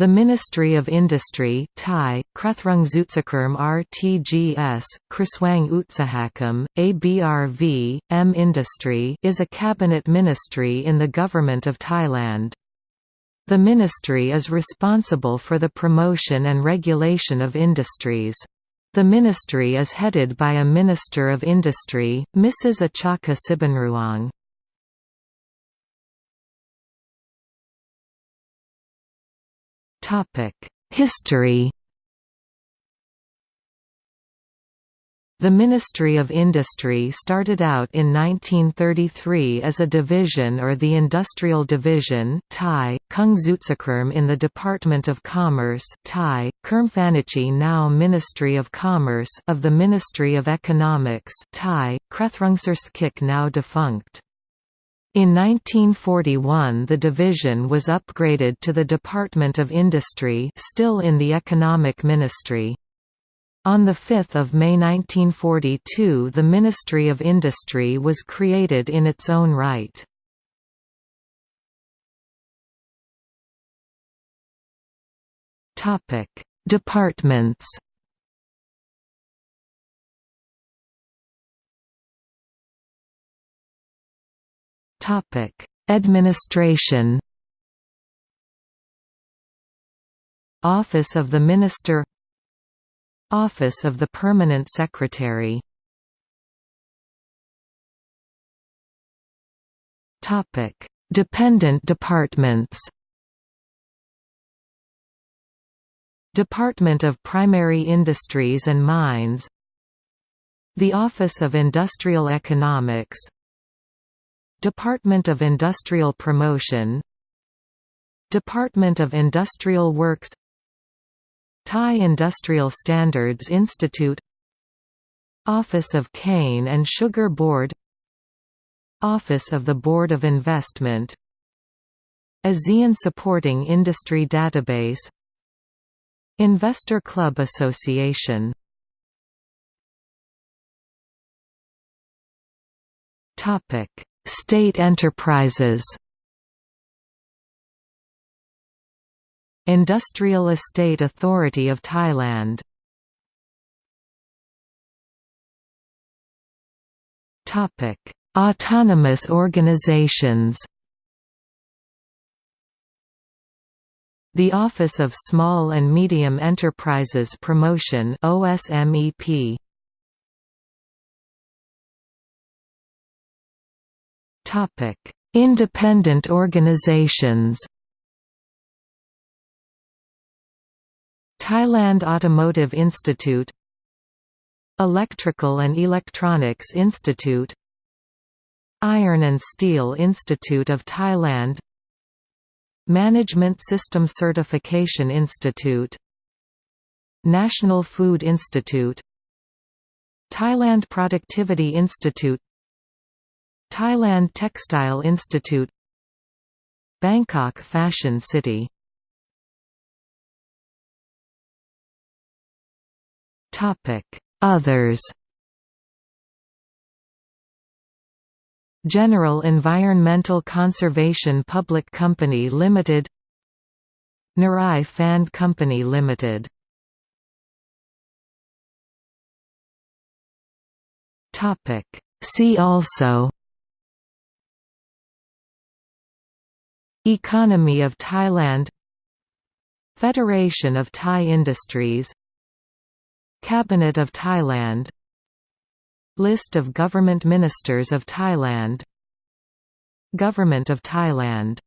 The Ministry of Industry Thai, Kruthrungzutsakurm RTGS, Kriswang Utsahakam, ABRV, M Industry is a cabinet ministry in the Government of Thailand. The ministry is responsible for the promotion and regulation of industries. The ministry is headed by a Minister of Industry, Mrs. Atchaka Sibunruang. History The Ministry of Industry started out in 1933 as a division or the Industrial Division Thai, Kungzutsakurm in the Department of Commerce Thai, Kermphanachi now Ministry of Commerce of the Ministry of Economics Thai, Krethrungsarsthkik now defunct. In 1941 the division was upgraded to the Department of Industry still in the Economic Ministry. On 5 May 1942 the Ministry of Industry was created in its own right. Departments Topic: Administration. Office of the Minister Office of the Permanent Secretary Topic: Dependent departments Department of Primary Industries and Mines The Office of Industrial Economics Department of Industrial Promotion Department of Industrial Works Thai Industrial Standards Institute Office of Cane and Sugar Board Office of the Board of Investment ASEAN Supporting Industry Database Investor Club Association. Topic State enterprises. Industrial Estate Authority of Thailand. Autonomous organizations. The Office of Small and Medium Enterprises Promotion OSMEP Independent organizations. Thailand Automotive Institute Electrical and Electronics Institute Iron and Steel Institute of Thailand Management System Certification Institute National Food Institute Thailand Productivity Institute Thailand Textile Institute Bangkok Fashion City. Others. General Environmental Conservation Public Company Limited. Narai Phand Company Limited. See also Economy of Thailand Federation of Thai Industries Cabinet of Thailand List of government ministers of Thailand Government of Thailand